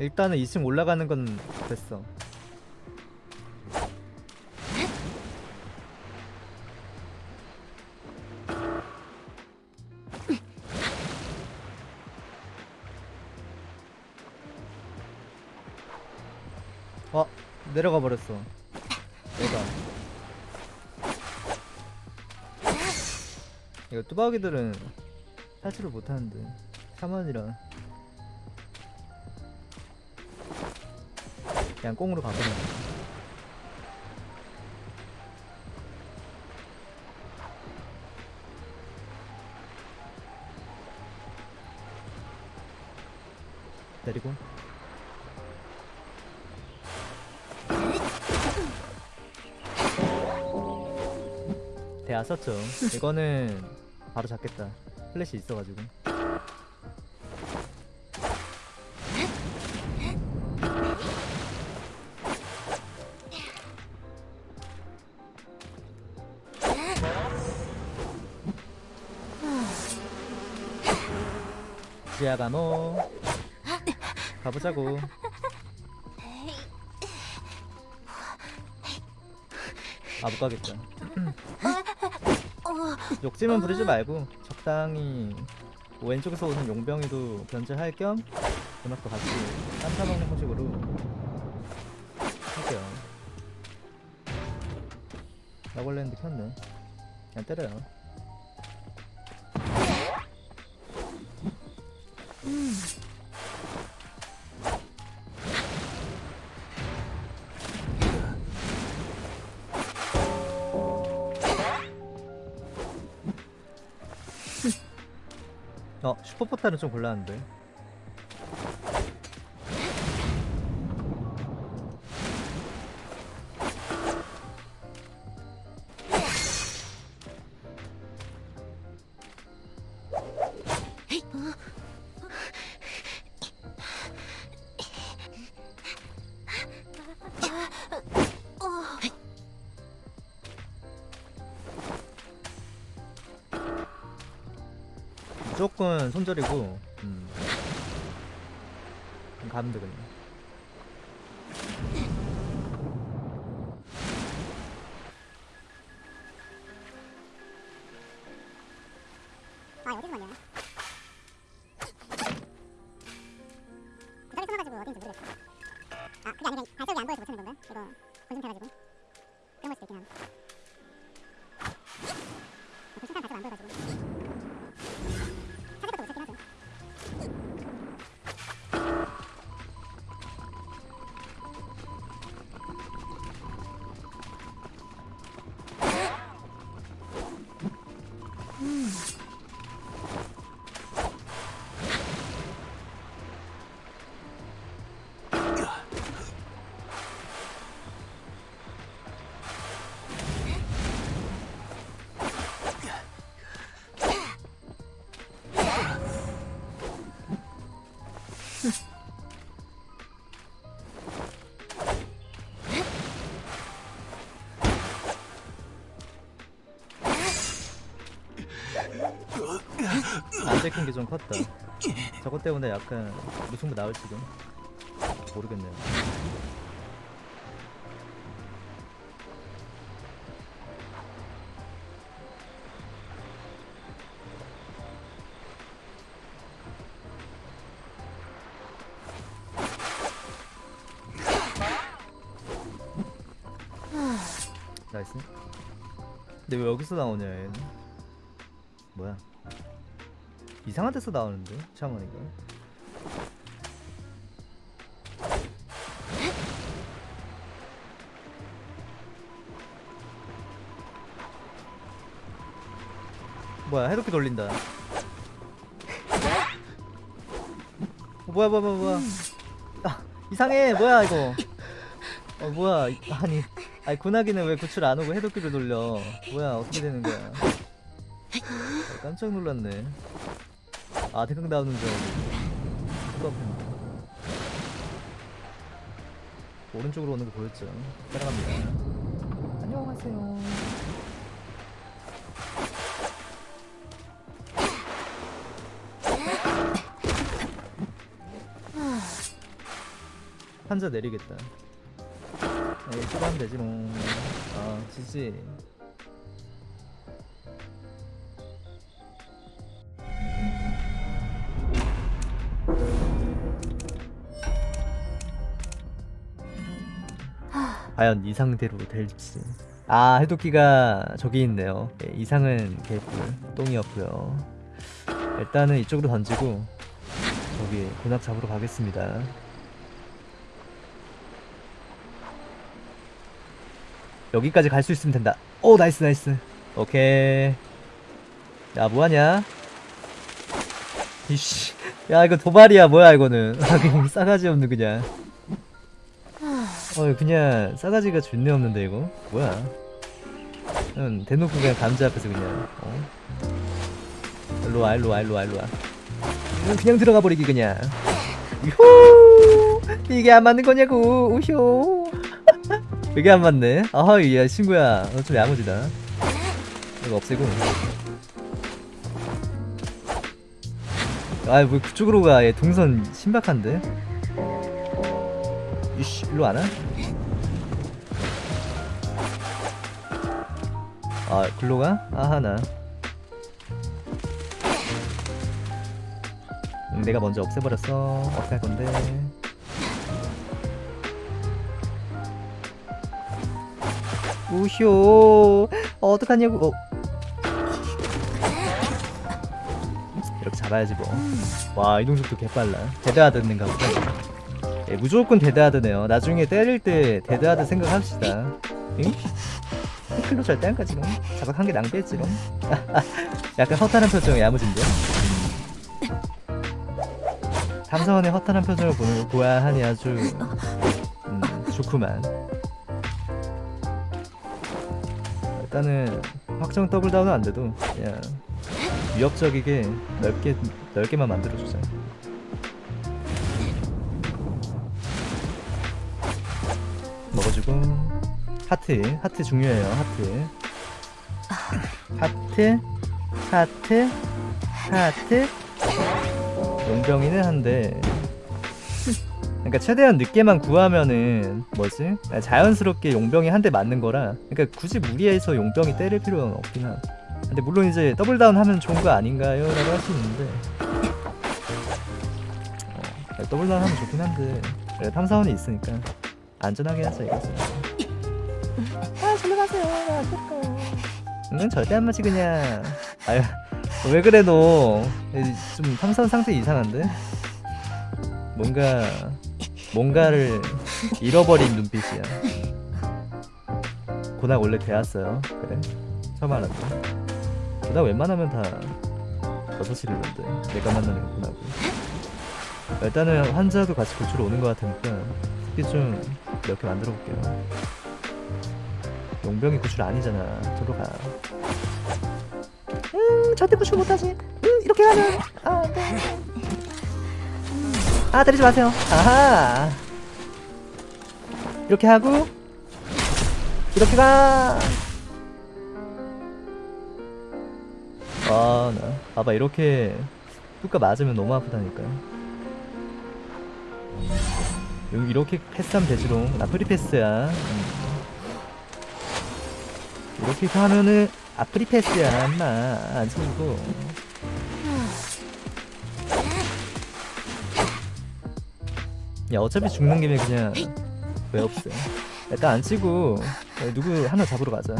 일단은 2층 올라가는 건 됐어. 어 내려가 버렸어. 내가. 이거 뚜벅이들은 탈출을 못하는데 3원이라 그냥 꽁으로 가버려 내리고. 대야 썼죠 이거는 바로 잡겠다. 플래시 있어가지고 지아가노 가보자고. 아 못가겠다. 욕심은 부리지 말고 적당히 뭐 왼쪽에서 오는 용병이도 견제할 겸 음악도 같이 딴타먹는 형식으로 할게요. 했는데 켰네. 그냥 때려요 어 슈퍼포탈은 좀 곤란한데 조건 손절이고 음. 가면 되겠네 안 찍힌 게좀 컸다. 저것 때문에 약간 무승부 나올지도 모르겠네요. 나이스. 근데 왜 여기서 나오냐 얘는? 뭐야 이상한 데서 나오는데 샤머니가? 뭐야 해독기 돌린다. 어, 뭐야 뭐야 뭐야 아, 이상해. 뭐야 이거? 어 뭐야. 이- 아니 아니 군하기는 왜 구출 안 오고 해독기를 돌려? 뭐야 어떻게 되는 거야? 아, 깜짝 놀랐네 아 대강 나오는 줄 알고. 오른쪽으로 오는 거 보였죠? 따라갑니다. 안녕하세요. 판자 내리겠다. 에이 초반 되지롱 아 지지 과연 이 상대로 될지. 아 해독기가 저기 있네요. 예, 이상은 개뿔 똥이었고요. 일단은 이쪽으로 던지고 저기 고납 잡으러 가겠습니다. 여기까지 갈 수 있으면 된다. 오 nice nice. 오케이. 야 뭐하냐? 이씨. 야 이거 도발이야 뭐야 이거는. 아 싸가지 없는 그냥 어 그냥 싸가지가 존내 없는데 이거? 뭐야? 응 대놓고 그냥 감자 앞에서 그냥 어? 일로와 일로와 일로와 일로와. 그냥, 그냥 들어가 버리기 그냥. 유후! 이게 안 맞는 거냐고 우효 이게 안 맞네. 아하 야 친구야. 너 좀 야무지다. 이거 없애고. 아뭐 그쪽으로 가얘 동선 신박한데 이씨 일로 안 와? 아 글로 가? 아하나. 음, 내가 먼저 없애버렸어. 어떡할 건데. 우효 어, 어떡하냐고. 어. 이렇게 잡아야지 뭐와 이동속도 개빨라. Dead Hard는가 보다 예, 무조건 데드하드네요. 나중에 때릴 때 데드하드 생각합시다. 응? 클로 절대 안 가지롱 자박 한개 낭비했지롱 약간 허탈한 표정 야무진데? 탐사원의 허탈한 표정을 보, 보아야 하니 아주 음, 좋구만. 일단은 확정 더블 다운은 안 돼도 그냥 위협적이게 넓게 넓게만 만들어주자. 먹어주고 하트 하트 중요해요 하트. 하트 하트 하트. 용병이는 한데. 그러니까 최대한 늦게만 구하면은 뭐지? 아, 자연스럽게 용병이 한 대 맞는 거라. 그러니까 굳이 무리해서 용병이 때릴 필요는 없긴 함. 근데 물론 이제 double down 하면 좋은 거 아닌가요? 라고 할 수 있는데. 어, 더블 다운 하면 좋긴 한데. 탐사원이 있으니까 안전하게 하자 이거지 아 절로 가세요. 응 절대 안 맞지 그냥. 아유 왜 그래 너좀 탐사원 상태 이상한데? 뭔가 뭔가를 잃어버린 눈빛이야. 고낙 원래 되었어요. 그래? 처음 알았다. 고낙 웬만하면 다 버섯이르던데. 내가 만나는 고낙은 일단은 환자도 같이 고추로 오는 것 같으니까 특히 좀몇 개 만들어 볼게요. 용병이 구출 아니잖아. 저로 가 음, 절대 구출 못하지. 음, 이렇게 가면 아, 안돼. 아 때리지 마세요. 아하. 이렇게 하고 이렇게 가. 아, 나. 봐봐 이렇게 뚜까 맞으면 너무 아프다니까 여기 이렇게 패스하면 되지롱. 나 프리패스야. 음. 이렇게 하면은 아 프리패스야 인마. 안 쳐주고 야 어차피 죽는 김에 그냥 왜 없어? 일단 안 치고 야, 누구 하나 잡으러 가자.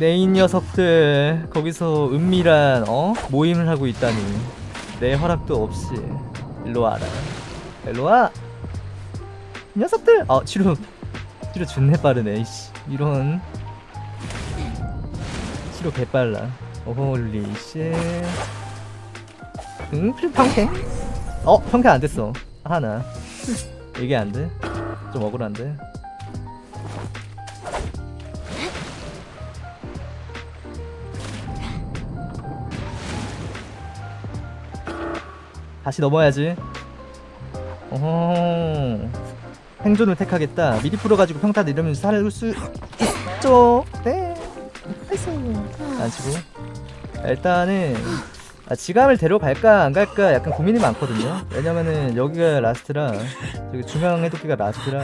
내인 녀석들 거기서 은밀한 어? 모임을 하고 있다니. 내 허락도 없이. 일로 와라 일로 와. 이 녀석들. 어 치료 치료 존내 빠르네 이씨. 이런. 치료 개빨라. 어홀리 씨 응? 평행? 어? 평행 안 됐어. 하나. 이게 안 돼? 좀 억울한데? 다시 넘어야지 어허 생존을 택하겠다 미리 풀어가지고 평타 내려면서 살을 수 있죠 네 nice 안 치고 일단은 아, 지감을 데려갈까 안 갈까 약간 고민이 많거든요. 왜냐면은 여기가 last라 저기 중앙 해독기가 last라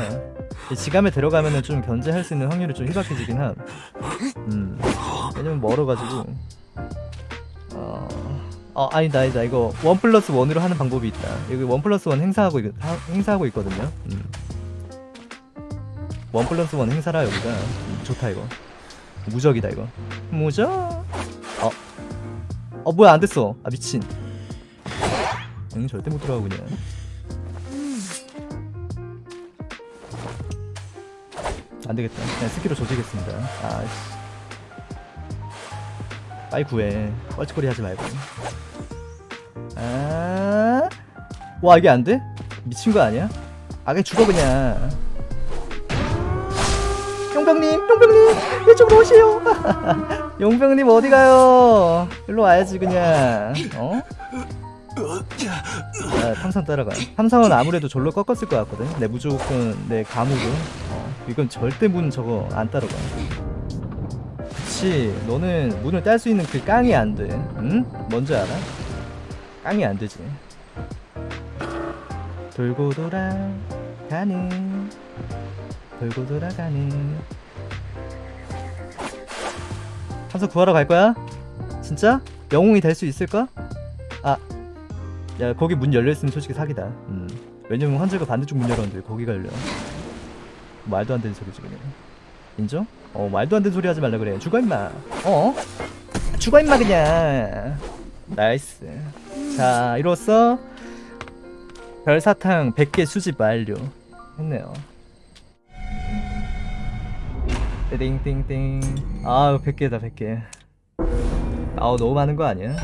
이 지감을 데려가면은 좀 견제할 수 있는 확률이 좀 희박해지긴 함. 음. 왜냐면 멀어가지고. 어. 어 아니다 아니다 이거 one plus one으로 하는 방법이 있다. 여기 one plus one 행사하고 있, 하, 행사하고 있거든요. 음. one plus one 행사라 여기가 음, 좋다 이거. 무적이다 이거. 무적. 어. 어 뭐야 안 됐어. 아 미친. 응 절대 못 들어가고 그냥. 안 되겠다. 그냥 스키로 조지겠습니다. 아 씨. 빨리 구해. 뻘짓거리 하지 말고. 아. 와 이게 안 돼? 미친 거 아니야? 아 그냥 죽어 그냥. 용병님, 용병님, 이쪽으로 오시오. 용병님 어디 가요? 일로 와야지 그냥. 어? 아, 탐선 따라가. 탐선은 아무래도 절로 꺾었을 것 같거든. 내 무조건 내 감으로. 어, 이건 절대 문 저거 안 따라가. 그치. 너는 문을 딸 수 있는 그 깡이 안 돼. 응? 뭔지 알아? 깡이 안 되지. 돌고 돌아 가는 돌고 돌아 가는 탐석 구하러 갈 거야? 진짜? 영웅이 될 수 있을까? 아, 야 거기 문 열려 있으면 솔직히 사기다. 음, 왜냐면 환자가 반대쪽 문 열었는데 거기가 열려. 말도 안 되는 소리지 그냥. 인정? 어 말도 안 되는 소리 하지 말라 그래. 죽어 임마. 어? 죽어 임마 그냥. nice. 자 이로써 별사탕 100개 수집 완료. 했네요. 띵띵띵. 아우 100개다 100개. 아우 너무 많은 거 아니야?